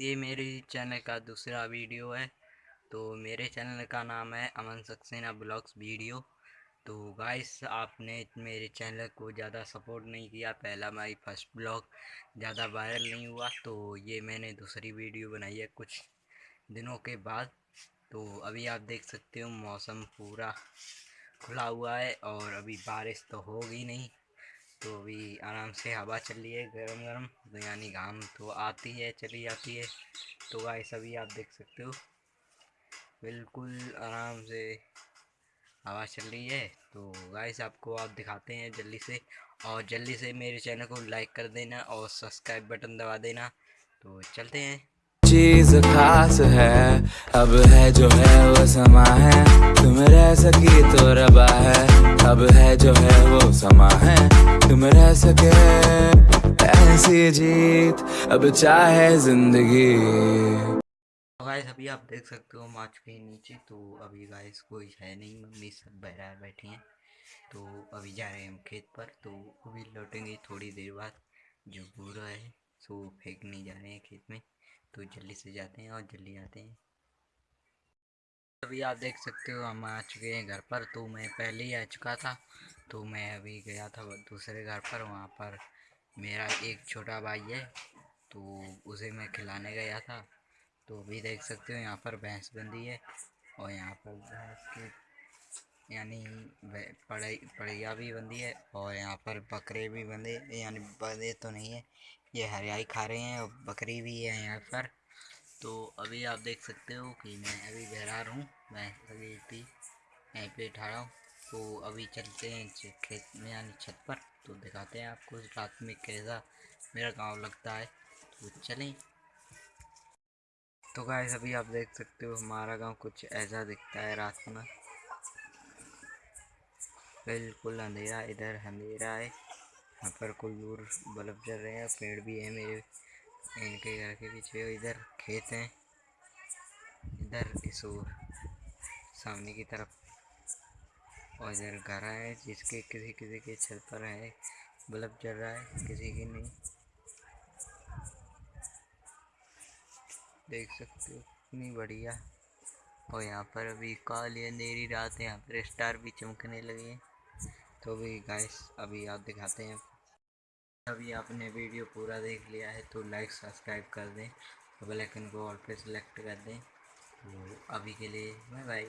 ये मेरे चैनल का दूसरा वीडियो है। तो मेरे चैनल का नाम है अमन सक्सेना ब्लॉग्स वीडियो। तो गाइस, आपने मेरे चैनल को ज़्यादा सपोर्ट नहीं किया। पहला माई फ़र्स्ट ब्लॉग ज़्यादा वायरल नहीं हुआ। तो ये मैंने दूसरी वीडियो बनाई है कुछ दिनों के बाद। तो अभी आप देख सकते हो मौसम पूरा खुला हुआ है और अभी बारिश तो होगी नहीं। तो अभी आराम से हवा चल रही है गर्म गरम तो यानी घाम तो आती है, चली जाती है। तो गाइस अभी आप देख सकते हो। बिल्कुल आराम से हवा चल रही है। तो गाइस आपको आप दिखाते हैं जल्दी से। और जल्दी से मेरे चैनल को लाइक कर देना और सब्सक्राइब बटन दबा देना। तो चलते हैं। चीज़ खास है। अब है जो है वो समा है। तुम रह सकी तो रबा है। अब है जो है वो समा है। तुम रह सके ऐसी जीत। अब चाहे ज़िंदगी। तो गाइस अभी आप देख सकते हो माच के नीचे। तो अभी गाइस कोई है नहीं। मम्मी सब बहरा बैठी हैं। तो अभी जा रहे हैं हम खेत पर। तो अभी लौटेंगे थोड़ी देर बाद। जो बूरा है, सो फेंकने जा रहे हैं खेत में। तो जल्दी से जाते हैं और जल्दी आते हैं। अभी आप देख सकते हो हम आ चुके हैं घर पर। तो मैं पहले ही आ चुका था तो मैं अभी गया था दूसरे घर पर। वहाँ पर मेरा एक छोटा भाई है तो उसे मैं खिलाने गया था। तो अभी देख सकते हो यहाँ पर भैंस बंदी है और यहाँ पर भैंस की यानी पड़े पड़िया भी बंदी है और यहाँ पर बकरे भी बंधे यानी बंधे तो नहीं है। ये हरियाई खा रहे हैं और बकरी भी है यहाँ पर। तो अभी आप देख सकते हो कि मैं अभी बहरा रहा हूँ, मैं अभी भी यहीं पे ठहरा हूँ। तो अभी चलते हैं खेत में, यानी छत पर। तो दिखाते हैं आपको रात में कैसा मेरा गाँव लगता है। तो चलें। तो गाइस अभी आप देख सकते हो हमारा गाँव कुछ ऐसा दिखता है रात में। बिल्कुल अंधेरा, इधर अंधेरा है। यहाँ पर कोई दूर बल्ब जल रहे हैं, पेड़ भी है मेरे। इनके घर के पीछे इधर खेत हैं। इधर इस ओर सामने की तरफ़। और इधर घर है जिसके किसी किसी के छत पर है। बल्ब जल रहा है किसी की नहीं। देख सकते हो इतनी बढ़िया। और यहाँ पर अभी काली अंधेरी रात है, यहाँ पर स्टार भी चमकने लगे हैं। तो भी गाइस अभी आप दिखाते हैं। अभी आपने वीडियो पूरा देख लिया है तो लाइक सब्सक्राइब कर दें बेल आइकन को ऑल पे सेलेक्ट कर दें। तो अभी के लिए बाय बाय